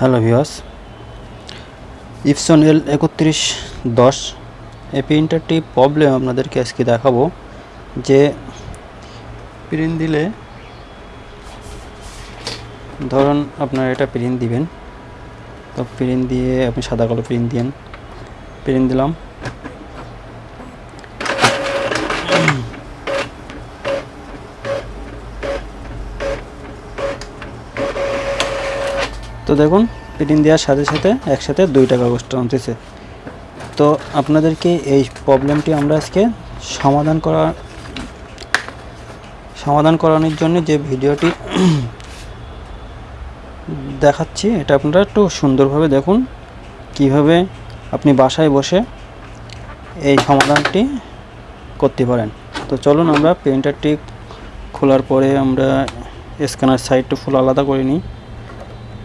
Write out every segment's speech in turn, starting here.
Hello ভিওস Epson এল একত্রিশ দশ এই প্রিন্টারটি প্রবলেম আপনাদেরকে আজকে দেখাবো যে প্রিন্ট দিলে ধরুন আপনার এটা প্রিন্ট দিবেন। তো প্রিন্ট দিয়ে আপনি সাদা কালো প্রিন্ট দিন প্রিন্ট দিলাম। তো দেখুন প্রিন্ট দেওয়ার সাথে সাথে একসাথে দুইটা কাগজটা আনতেছে। তো আপনাদেরকে এই প্রবলেমটি আমরা আজকে সমাধান করা, সমাধান করানোর জন্য যে ভিডিওটি দেখাচ্ছি, এটা আপনারা একটু সুন্দরভাবে দেখুন, কীভাবে আপনি বাসায় বসে এই সমাধানটি করতে পারেন। তো চলুন আমরা প্রিন্টারটি খোলার পরে আমরা স্ক্যানার সাইডটা ফুল আলাদা করে নিই।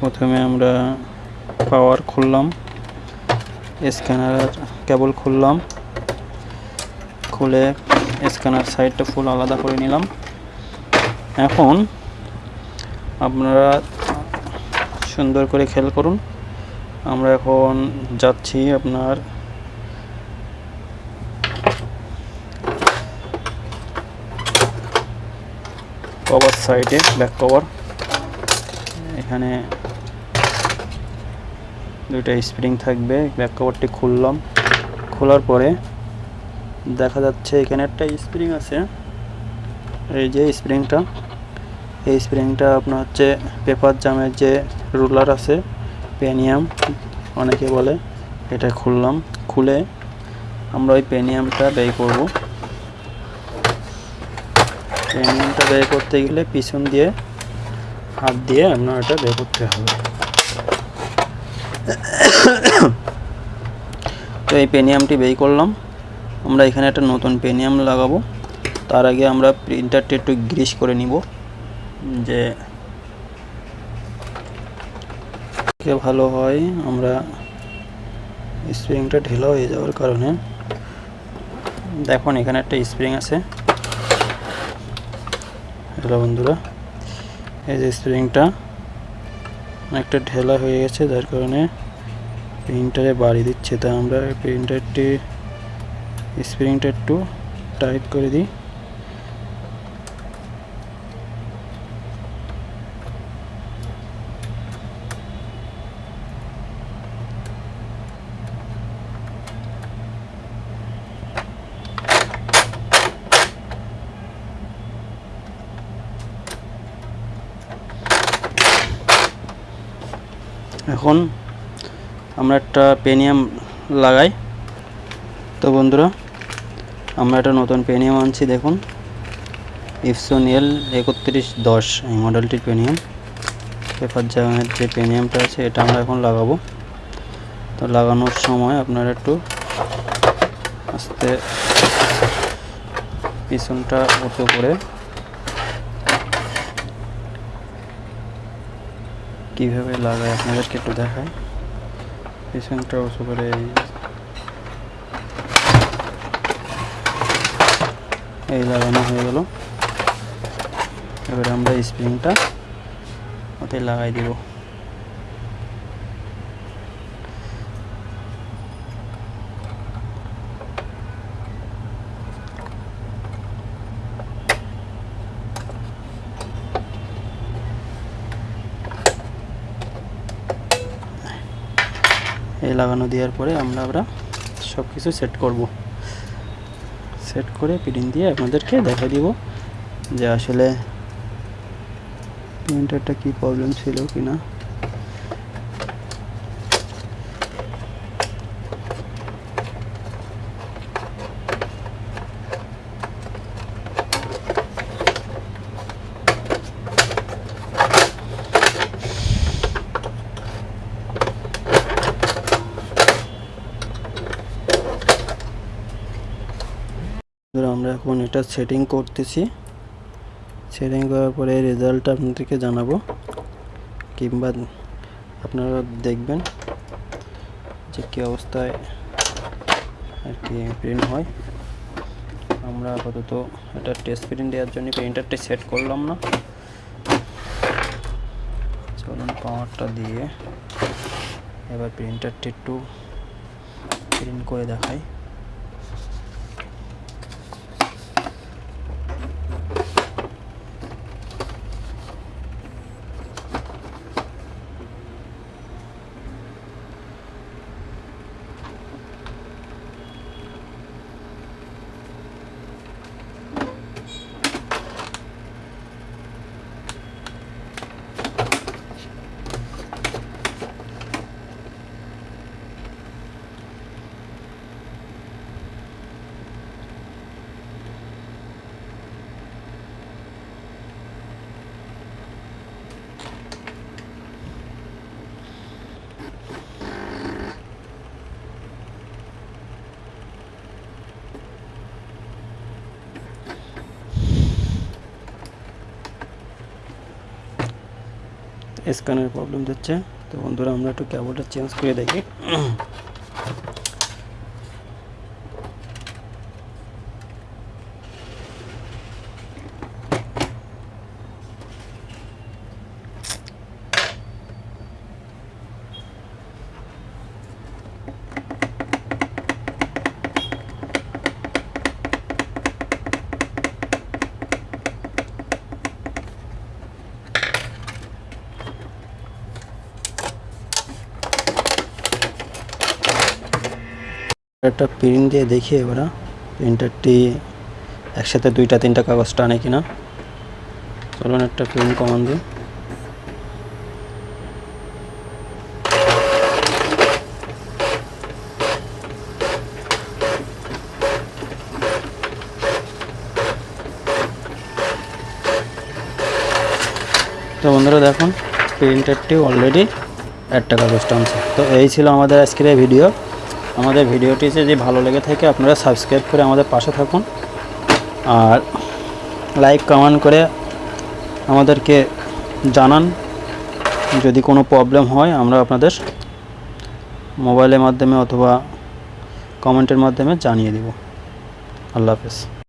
প্রথমে আমরা পাওয়ার খুললাম স্ক্যানার কেবল খুললাম, খুলে স্ক্যানার সাইডটা ফুল আলাদা করে নিলাম। এখন আপনারা সুন্দর করে খেয়াল করুন, আমরা এখন যাচ্ছি আপনার কভার সাইডে ব্যাক কভার এখানে দুইটা স্প্রিং থাকবে ব্যাক কভারটি খুললাম। খোলার পরে দেখা যাচ্ছে এখানে একটা স্প্রিং আছে। এই যে স্প্রিংটা, এই স্প্রিংটা আপনার হচ্ছে পেপার জামের যে রুলার আছে, পেনিয়াম অনেকে বলে, এটা খুললাম। খুলে আমরা ওই পেনিয়ামটা ব্যয় করব। পেনিয়ামটা ব্যয় করতে গেলে পিছন দিয়ে হাত দিয়ে আপনার এটা বের করতে হবে। তো এই পেনিয়ামটি বের করলাম। আমরা এখানে একটা নতুন পেনিয়াম লাগাবো। তার আগে আমরা প্রিন্টারটি একটু গ্রিস করে নিব। যে ভালো হয়, আমরা স্প্রিংটা ঢিলা হয়ে যাওয়ার কারণে। দেখুন, এখানে একটা স্প্রিং আছে। হ্যালো বন্ধুরা, এই যে স্প্রিংটা। অনেকটা ঢেলা হয়ে গেছে, যার কারণে প্রিন্টারে বাড়ি দিচ্ছে। তা আমরা প্রিন্টারটি স্প্রিংটা একটু টাইট করে দিই। এখন আমরা একটা পেনিয়াম লাগাই। তো বন্ধুরা, আমরা একটা নতুন পেনিয়াম আনছি, দেখুন। ইফসন এল একত্রিশ দশ, এই মডেলটির পেনিয়াম। পেপার জামের যে পেনিয়ামটা আছে, এটা আমরা এখন লাগাবো। তো লাগানোর সময় আপনারা একটু আস্তে পিছনটা উঁচু করে কীভাবে লাগায় আপনাদেরকে একটু দেখায় পিছনটা উঁচু করে এই লাগানো হয়ে গেল। এবারে আমরা স্প্রিংটা ওতে লাগাই দিব। এই লাগানো দেওয়ার পরে আমরা আমরা সব কিছু সেট করব। সেট করে প্রিন্ট দিয়ে আপনাদেরকে দেখা দিব যে আসলে প্রিন্টারটা কি প্রবলেম ছিল কি না ধরো আমরা এখন এটা সেটিং করতেছি। সেটিং করার পরে রেজাল্টটা আপনাদেরকে জানাব। কিংবা আপনারা দেখবেন যে কী অবস্থায় আর কি প্রিন্ট হয়। আমরা আপাতত এটা টেস্ট প্রিন্ট দেওয়ার জন্য প্রিন্টারটি সেট করলাম না। চলুন পাওয়ারটা দিয়ে এবার প্রিন্টারটি একটু প্রিন্ট করে দেখাই। স্ক্যানের প্রবলেম দিচ্ছে তো বন্ধুরা আমরা একটু ক্যাবলটা চেঞ্জ করে দেখি। একটা প্রিন্ট দিয়ে দেখি এবার প্রিন্টারটি একসাথে দুইটা, তিনটা কাগজ টানে কিনা। চলুন একটা প্রিন্ট কমান দিই। তো বন্ধুরা দেখুন প্রিন্টারটি অলরেডি একটা কাগজ টানছে। তো এই ছিল আমাদের আজকের ভিডিও আমাদের ভিডিওটি যদি ভালো লেগে থাকে, আপনারা সাবস্ক্রাইব করে আমাদের পাশে থাকুন। আর লাইক কমেন্ট করে আমাদেরকে জানান। যদি কোনো প্রবলেম হয়, আমরা আপনাদের মোবাইলের মাধ্যমে অথবা কমেন্টের মাধ্যমে জানিয়ে দেব। আল্লাহ হাফেজ।